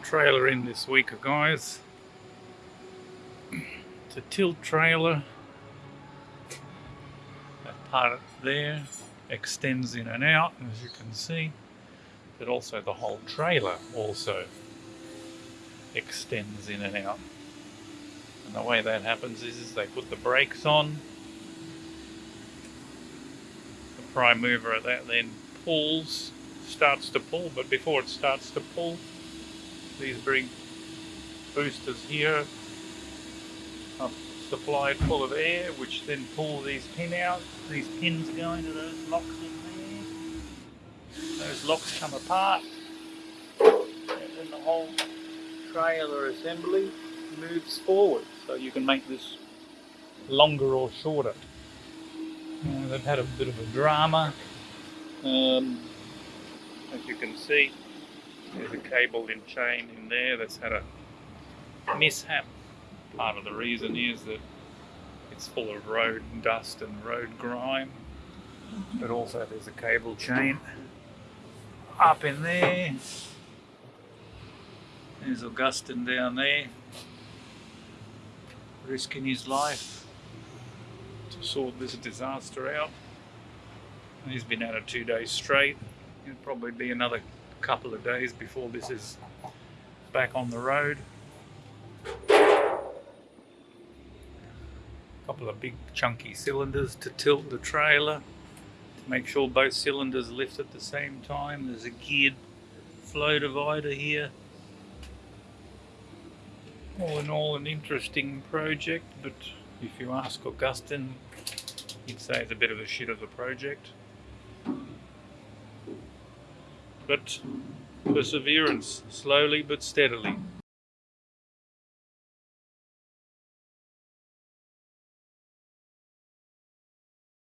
trailer in this week, guys. It's a tilt trailer. That part there extends in and out, as you can see. But also the whole trailer also extends in and out. And the way that happens is, is they put the brakes on. The prime mover of that then pulls, starts to pull, but before it starts to pull, these big boosters here are supplied full of air, which then pull these pin out. These pins go into those locks in there. Those locks come apart, and then the whole trailer assembly moves forward. So you can make this longer or shorter. They've had a bit of a drama. Um, as you can see, there's a cable in chain in there that's had a mishap. Part of the reason is that it's full of road dust and road grime, but also there's a cable chain up in there. There's Augustine down there, risking his life to sort this disaster out. He's been at it two days straight. It'll probably be another couple of days before this is back on the road. A couple of big chunky cylinders to tilt the trailer to make sure both cylinders lift at the same time. There's a geared flow divider here. All in all an interesting project but if you ask Augustine he'd say it's a bit of a shit of a project. But perseverance, slowly but steadily.